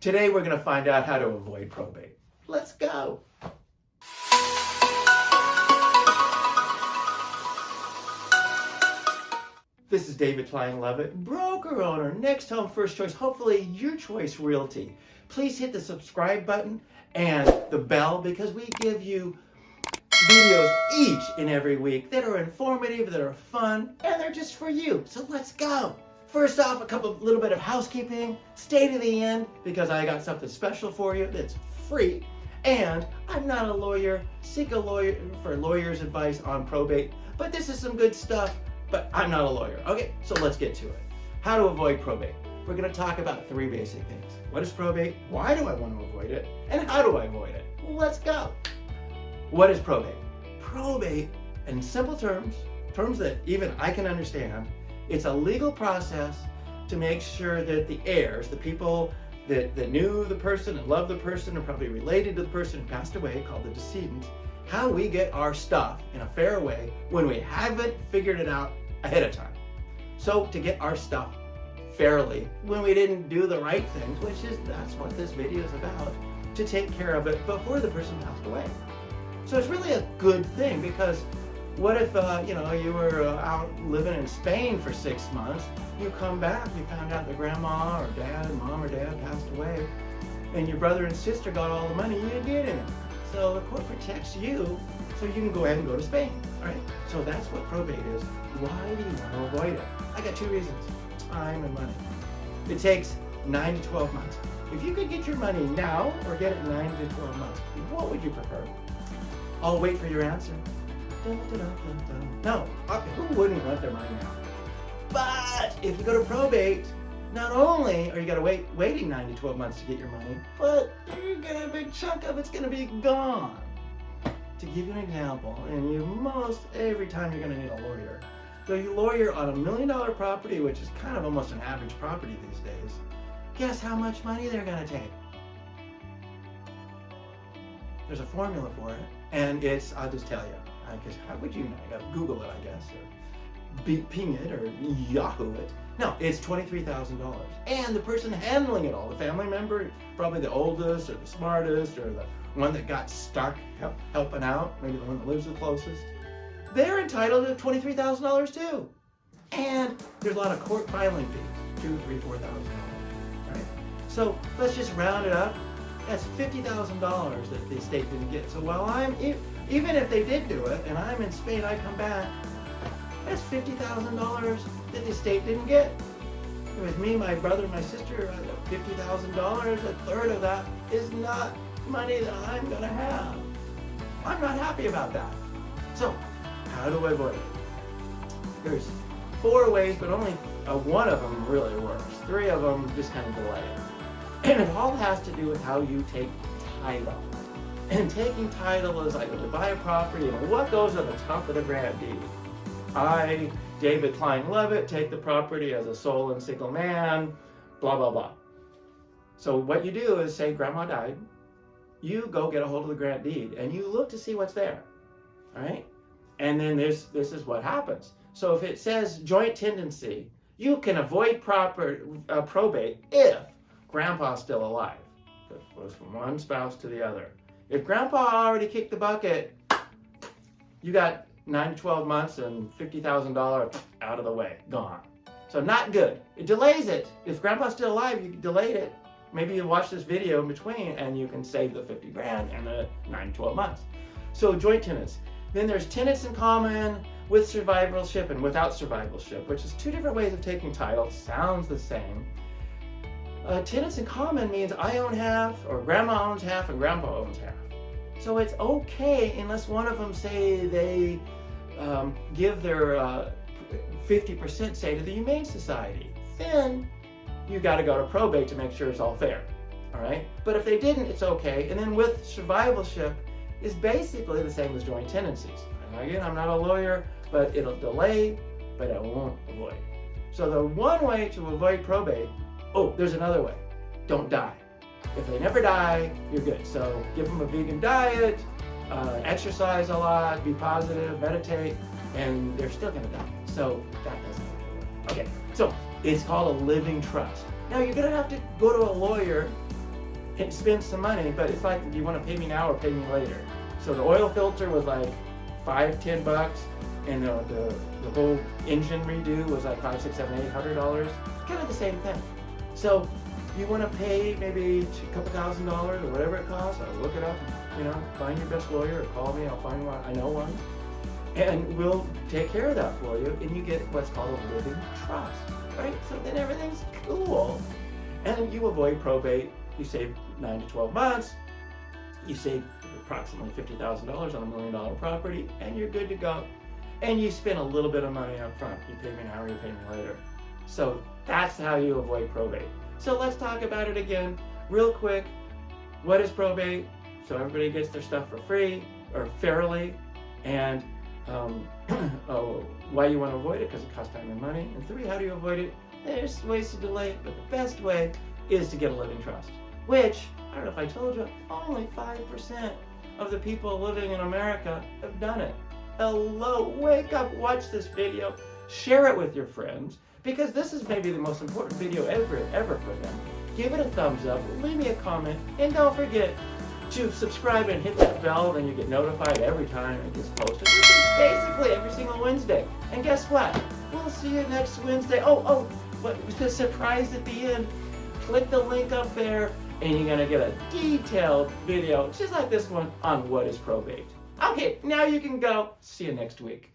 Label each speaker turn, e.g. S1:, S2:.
S1: Today we're going to find out how to avoid probate. Let's go. This is David Klein Levitt, broker owner, NextHome first choice, hopefully your choice realty. Please hit the subscribe button and the bell because we give you videos each and every week that are informative, that are fun, and they're just for you. So let's go. First off, a couple little bit of housekeeping. Stay to the end because I got something special for you that's free. And I'm not a lawyer. Seek a lawyer for lawyer's advice on probate. But this is some good stuff, but I'm not a lawyer. Okay, so let's get to it. How to avoid probate. We're going to talk about three basic things. What is probate? Why do I want to avoid it? And how do I avoid it? Let's go. What is probate? Probate, in simple terms, terms that even I can understand, it's a legal process to make sure that the heirs, the people that, that knew the person and loved the person and probably related to the person who passed away, called the decedent, how we get our stuff in a fair way when we haven't figured it out ahead of time. So to get our stuff fairly when we didn't do the right things, which is that's what this video is about, to take care of it before the person passed away. So it's really a good thing because what if, uh, you know, you were uh, out living in Spain for six months, you come back, you found out that grandma or dad, mom or dad passed away, and your brother and sister got all the money you didn't get in. So the court protects you so you can go ahead and go to Spain, right? So that's what probate is. Why do you want to avoid it? I got two reasons, time and money. It takes nine to 12 months. If you could get your money now or get it nine to 12 months, what would you prefer? I'll wait for your answer. No, who wouldn't want their money now? But if you go to probate, not only are you gonna wait waiting nine to 12 months to get your money, but you're gonna a big chunk of it's gonna be gone. To give you an example, and you most every time you're gonna need a lawyer. So you lawyer on a million dollar property, which is kind of almost an average property these days. Guess how much money they're gonna take? There's a formula for it, and it's, I'll just tell you, because how would you know? You Google it, I guess, or be, Bing it, or Yahoo it. No, it's $23,000. And the person handling it all, the family member, probably the oldest, or the smartest, or the one that got stuck help, helping out, maybe the one that lives the closest, they're entitled to $23,000 too. And there's a lot of court filing fees, two, three, four thousand dollars, right? So let's just round it up. That's $50,000 that the state didn't get. So while I'm, even if they did do it, and I'm in Spain, I come back, that's $50,000 that the state didn't get. With me, my brother, my sister, $50,000, a third of that is not money that I'm to have. I'm not happy about that. So, how do I avoid it? There's four ways, but only uh, one of them really works. Three of them just kind of delay it. And it all has to do with how you take title. And taking title is like when you buy a property and what goes on the top of the grant deed. I, David Klein Levitt, take the property as a sole and single man, blah, blah, blah. So what you do is say grandma died, you go get a hold of the grant deed and you look to see what's there, all right? And then this, this is what happens. So if it says joint tenancy, you can avoid proper uh, probate if grandpa's still alive. It goes from one spouse to the other. If grandpa already kicked the bucket, you got 9 to 12 months and $50,000 out of the way, gone. So not good. It delays it. If grandpa's still alive, you delayed it. Maybe you watch this video in between and you can save the 50 grand and the 9 to 12 months. So joint tenants. Then there's tenants in common with survivalship and without survivalship, which is two different ways of taking title. Sounds the same. Uh, tenants in common means I own half, or grandma owns half, and grandpa owns half. So it's okay unless one of them say they um, give their 50% uh, say to the Humane Society. Then you got to go to probate to make sure it's all fair. All right. But if they didn't, it's okay. And then with survivalship is basically the same as joint tenancies. And again, I'm not a lawyer, but it'll delay, but it won't avoid. So the one way to avoid probate Oh, there's another way. Don't die. If they never die, you're good. So give them a vegan diet, uh, exercise a lot, be positive, meditate, and they're still gonna die. So that doesn't work. Okay, so it's called a living trust. Now you're gonna have to go to a lawyer and spend some money, but it's like, do you want to pay me now or pay me later? So the oil filter was like five, ten bucks, and the, the, the whole engine redo was like five, six, seven, eight hundred dollars. Kind of the same thing. So you want to pay maybe a couple thousand dollars or whatever it costs, I'll look it up, you know, find your best lawyer or call me, I'll find one, I know one. And we'll take care of that for you, and you get what's called a living trust, right? So then everything's cool. And you avoid probate, you save nine to 12 months, you save approximately $50,000 on a million dollar property, and you're good to go. And you spend a little bit of money up front. You pay me now or you pay me later. So that's how you avoid probate. So let's talk about it again real quick. What is probate? So everybody gets their stuff for free or fairly. And um, oh, why you want to avoid it? Because it costs time and money. And three, how do you avoid it? There's ways to delay it, but the best way is to get a living trust, which, I don't know if I told you, only 5% of the people living in America have done it. Hello, wake up, watch this video, share it with your friends, because this is maybe the most important video ever, ever for them. Give it a thumbs up, leave me a comment, and don't forget to subscribe and hit that bell, then you get notified every time it gets posted, basically every single Wednesday. And guess what? We'll see you next Wednesday. Oh, oh, what the surprise at the end, click the link up there, and you're gonna get a detailed video, just like this one, on what is probate. Okay, now you can go. See you next week.